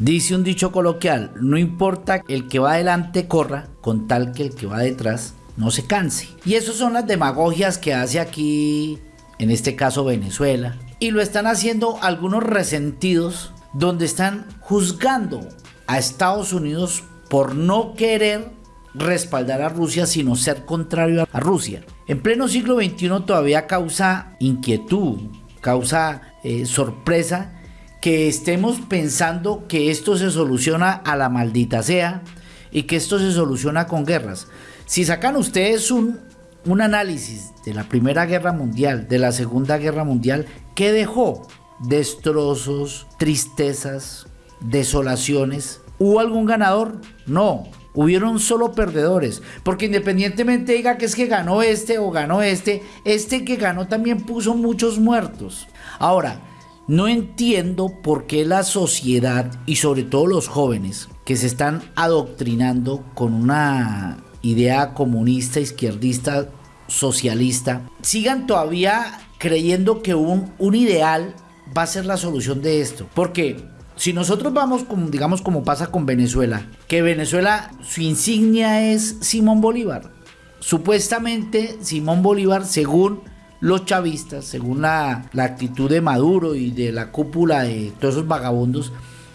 Dice un dicho coloquial, no importa el que va adelante corra, con tal que el que va detrás no se canse. Y eso son las demagogias que hace aquí, en este caso Venezuela. Y lo están haciendo algunos resentidos donde están juzgando a Estados Unidos por no querer respaldar a Rusia, sino ser contrario a Rusia. En pleno siglo XXI todavía causa inquietud, causa eh, sorpresa que estemos pensando que esto se soluciona a la maldita sea y que esto se soluciona con guerras. Si sacan ustedes un, un análisis de la Primera Guerra Mundial, de la Segunda Guerra Mundial, ¿qué dejó? Destrozos, tristezas, desolaciones. ¿Hubo algún ganador? No, hubieron solo perdedores. Porque independientemente diga que es que ganó este o ganó este, este que ganó también puso muchos muertos. Ahora, no entiendo por qué la sociedad y sobre todo los jóvenes que se están adoctrinando con una idea comunista, izquierdista, socialista, sigan todavía creyendo que un, un ideal va a ser la solución de esto. Porque si nosotros vamos, digamos, como pasa con Venezuela, que Venezuela, su insignia es Simón Bolívar. Supuestamente Simón Bolívar, según los chavistas, según la, la actitud de Maduro y de la cúpula de todos esos vagabundos,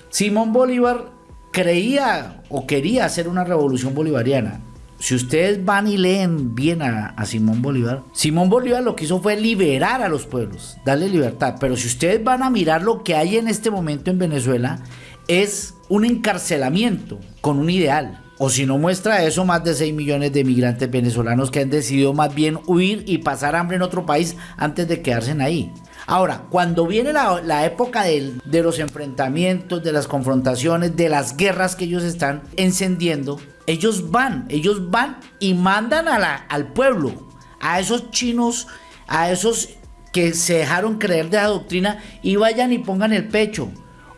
Simón Bolívar creía o quería hacer una revolución bolivariana. Si ustedes van y leen bien a, a, Simón Bolívar, Simón Bolívar lo que hizo fue liberar a los pueblos, darle libertad. Pero si ustedes van a mirar lo que hay en este momento en Venezuela, es un encarcelamiento con un ideal. O si no muestra eso, más de 6 millones de migrantes venezolanos que han decidido más bien huir y pasar hambre en otro país antes de quedarse ahí. Ahora, cuando viene la, época de, los enfrentamientos, de las confrontaciones, de las guerras que ellos están encendiendo, ellos van, ellos van y mandan al pueblo, a esos chinos, a esos que se dejaron creer de la doctrina y vayan y pongan el pecho.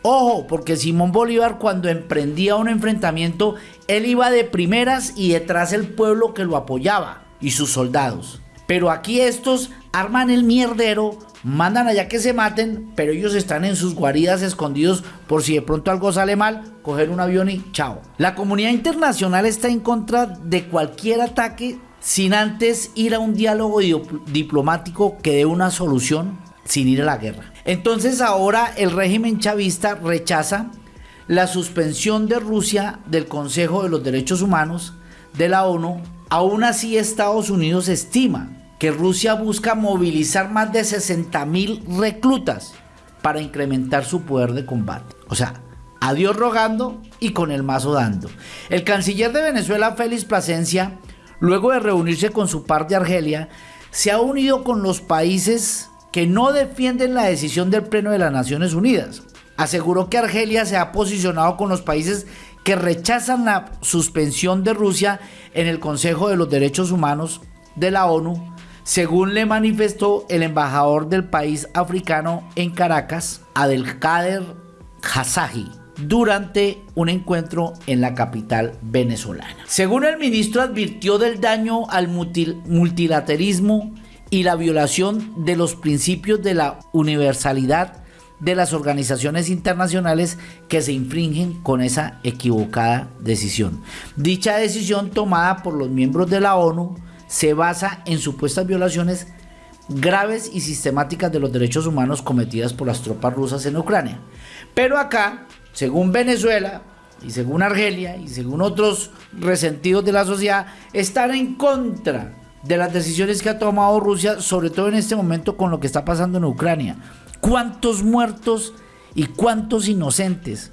Ojo, porque Simón Bolívar cuando emprendía un enfrentamiento, él iba de primeras y detrás el pueblo que lo apoyaba y sus soldados. Pero aquí estos arman el mierdero, mandan allá que se maten, pero ellos están en sus guaridas escondidos por si de pronto algo sale mal, coger un avión y chao. La comunidad internacional está en contra de cualquier ataque sin antes ir a un diálogo diplomático que dé una solución sin ir a la guerra. Entonces ahora el régimen chavista rechaza la suspensión de Rusia del Consejo de los Derechos Humanos de la ONU. Aún así Estados Unidos estima que Rusia busca movilizar más de 60 mil reclutas para incrementar su poder de combate. O sea, a Dios rogando y con el mazo dando. El canciller de Venezuela, Félix Plasencia, luego de reunirse con su par de Argelia, se ha unido con los países que no defienden la decisión del Pleno de las Naciones Unidas. Aseguró que Argelia se ha posicionado con los países que rechazan la suspensión de Rusia en el Consejo de los Derechos Humanos de la ONU, según le manifestó el embajador del país africano en Caracas, Adelkader Hazaji, durante un encuentro en la capital venezolana. Según el ministro advirtió del daño al multilateralismo y la violación de los principios de la universalidad de las organizaciones internacionales que se infringen con esa equivocada decisión. Dicha decisión tomada por los miembros de la ONU se basa en supuestas violaciones graves y sistemáticas de los derechos humanos cometidas por las tropas rusas en Ucrania. Pero acá, según Venezuela y según Argelia y según otros resentidos de la sociedad, están en contra de las decisiones que ha tomado Rusia, sobre todo en este momento con lo que está pasando en Ucrania. ¿Cuántos muertos y cuántos inocentes?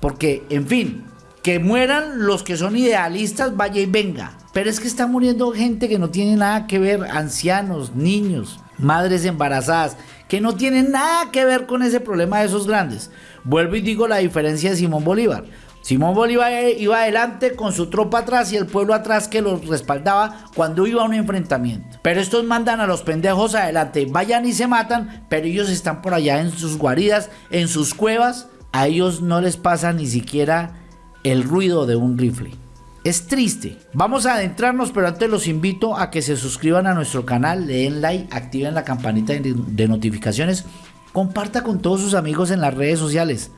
Porque, en fin, que mueran los que son idealistas, vaya y venga. Pero es que está muriendo gente que no tiene nada que ver, ancianos, niños, madres embarazadas, que no tienen nada que ver con ese problema de esos grandes. Vuelvo y digo la diferencia de Simón Bolívar. Simón Bolívar iba adelante con su tropa atrás y el pueblo atrás que los respaldaba cuando iba a un enfrentamiento. Pero estos mandan a los pendejos adelante, vayan y se matan, pero ellos están por allá en sus guaridas, en sus cuevas. A ellos no les pasa ni siquiera el ruido de un rifle. Es triste. Vamos a adentrarnos, pero antes los invito a que se suscriban a nuestro canal, le den like, activen la campanita de notificaciones, comparta con todos sus amigos en las redes sociales.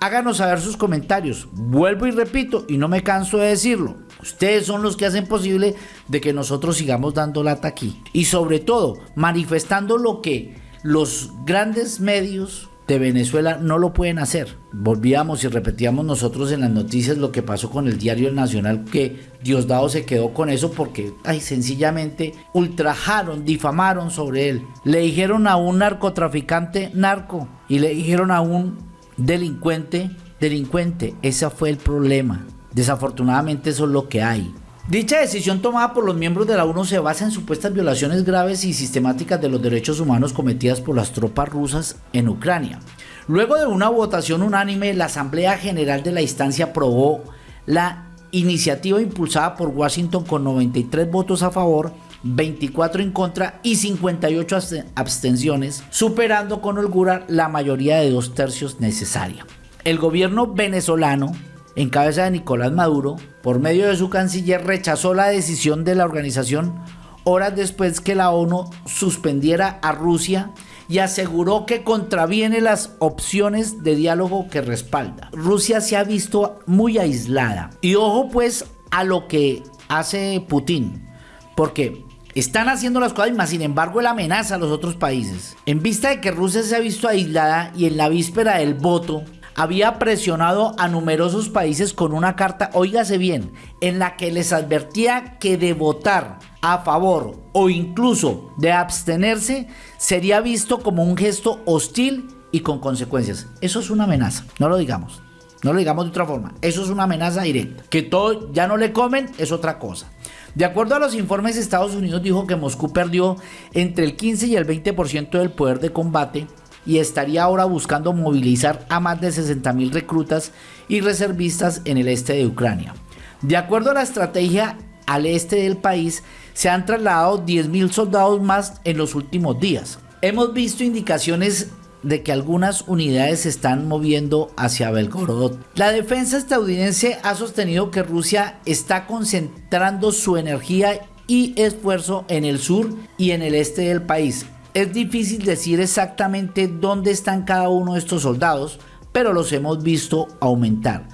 Háganos saber sus comentarios. Vuelvo y repito, y no me canso de decirlo. Ustedes son los que hacen posible de que nosotros sigamos dando lata aquí. Y sobre todo, manifestando lo que los grandes medios de Venezuela no lo pueden hacer. Volvíamos y repetíamos nosotros en las noticias lo que pasó con el diario Nacional, que Diosdado se quedó con eso porque, ay, sencillamente ultrajaron, difamaron sobre él. Le dijeron a un narcotraficante narco y le dijeron a un delincuente delincuente. Ese fue el problema. Desafortunadamente eso es lo que hay. Dicha decisión tomada por los miembros de la ONU se basa en supuestas violaciones graves y sistemáticas de los derechos humanos cometidas por las tropas rusas en Ucrania. Luego de una votación unánime, la Asamblea General de la instancia aprobó la iniciativa impulsada por Washington con 93 votos a favor, 24 en contra y 58 abstenciones, superando con holgura la mayoría de dos tercios necesaria. El gobierno venezolano en cabeza de Nicolás Maduro, por medio de su canciller, rechazó la decisión de la organización horas después que la ONU suspendiera a Rusia y aseguró que contraviene las opciones de diálogo que respalda. Rusia se ha visto muy aislada. Y ojo pues a lo que hace Putin, porque están haciendo las cosas, más sin embargo él amenaza a los otros países. En vista de que Rusia se ha visto aislada y en la víspera del voto, había presionado a numerosos países con una carta, oígase bien, en la que les advertía que de votar a favor o incluso de abstenerse sería visto como un gesto hostil y con consecuencias. Eso es una amenaza, no lo digamos. No lo digamos de otra forma. Eso es una amenaza directa. Que todo ya no le comen es otra cosa. De acuerdo a los informes, Estados Unidos dijo que Moscú perdió entre el 15 y el 20% del poder de combate y estaría ahora buscando movilizar a más de 60 mil reclutas y reservistas en el este de Ucrania. De acuerdo a la estrategia al este del país, se han trasladado 10 mil soldados más en los últimos días. Hemos visto indicaciones de que algunas unidades se están moviendo hacia Belgorod. La defensa estadounidense ha sostenido que Rusia está concentrando su energía y esfuerzo en el sur y en el este del país, es difícil decir exactamente dónde están cada uno de estos soldados, pero los hemos visto aumentar.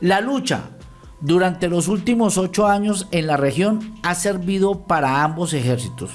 La lucha durante los últimos ocho años en la región ha servido para ambos ejércitos.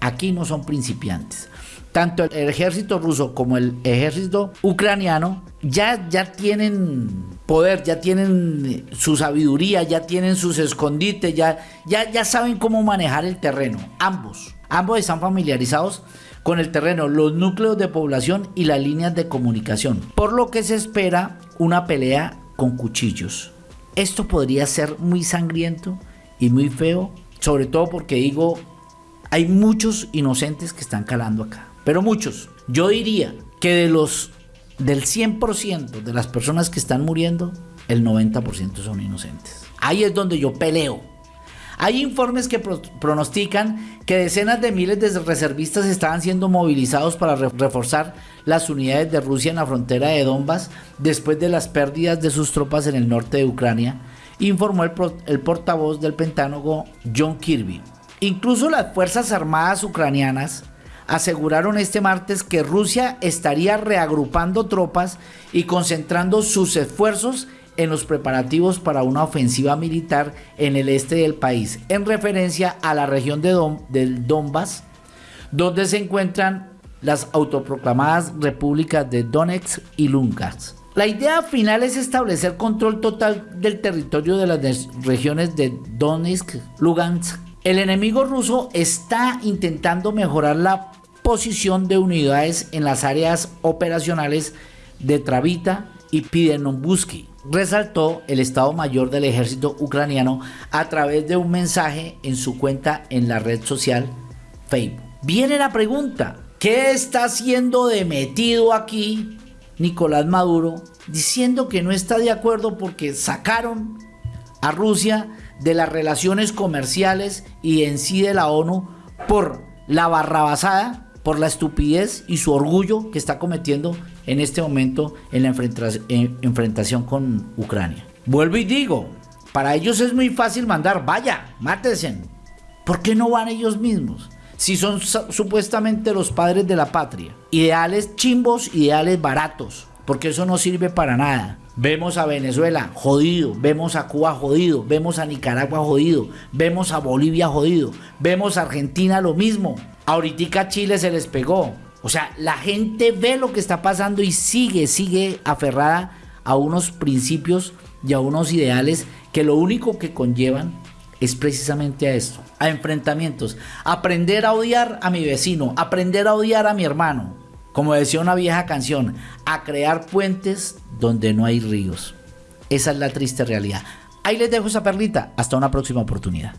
Aquí no son principiantes. Tanto el ejército ruso como el ejército ucraniano ya, ya tienen poder, ya tienen su sabiduría, ya tienen sus escondites, ya, ya, ya saben cómo manejar el terreno. Ambos. Ambos están familiarizados con el terreno, los núcleos de población y las líneas de comunicación, por lo que se espera una pelea con cuchillos. Esto podría ser muy sangriento y muy feo, sobre todo porque digo, hay muchos inocentes que están calando acá, pero muchos. Yo diría que de los del 100% de las personas que están muriendo, el 90% son inocentes. Ahí es donde yo peleo hay informes que pronostican que decenas de miles de reservistas estaban siendo movilizados para reforzar las unidades de Rusia en la frontera de Donbass después de las pérdidas de sus tropas en el norte de Ucrania, informó el, el portavoz del Pentágono John Kirby. Incluso las Fuerzas Armadas ucranianas aseguraron este martes que Rusia estaría reagrupando tropas y concentrando sus esfuerzos en los preparativos para una ofensiva militar en el este del país, en referencia a la región de del Donbass, donde se encuentran las autoproclamadas repúblicas de Donetsk y Lugansk. La idea final es establecer control total del territorio de las regiones de Donetsk, Lugansk. El enemigo ruso está intentando mejorar la posición de unidades en las áreas operacionales de Travita y Pidenombuski resaltó el Estado Mayor del Ejército ucraniano a través de un mensaje en su cuenta en la red social Facebook. Viene la pregunta, ¿qué está haciendo de metido aquí Nicolás Maduro diciendo que no está de acuerdo porque sacaron a Rusia de las relaciones comerciales y en sí de la ONU por la barrabasada por la estupidez y su orgullo que está cometiendo en este momento en la enfrentación con Ucrania. Vuelvo y digo, para ellos es muy fácil mandar, vaya, mátense. ¿Por qué no van ellos mismos? Si son supuestamente los padres de la patria. Ideales chimbos, ideales baratos. Porque eso no sirve para nada. Vemos a Venezuela jodido, vemos a Cuba jodido, vemos a Nicaragua jodido, vemos a Bolivia jodido, vemos a Argentina lo mismo. Ahorita Chile se les pegó. O sea, la gente ve lo que está pasando y sigue, sigue aferrada a unos principios y a unos ideales que lo único que conllevan es precisamente a esto, a enfrentamientos, aprender a odiar a mi vecino, aprender a odiar a mi hermano, como decía una vieja canción, a crear puentes donde no hay ríos. Esa es la triste realidad. Ahí les dejo esa perlita, hasta una próxima oportunidad.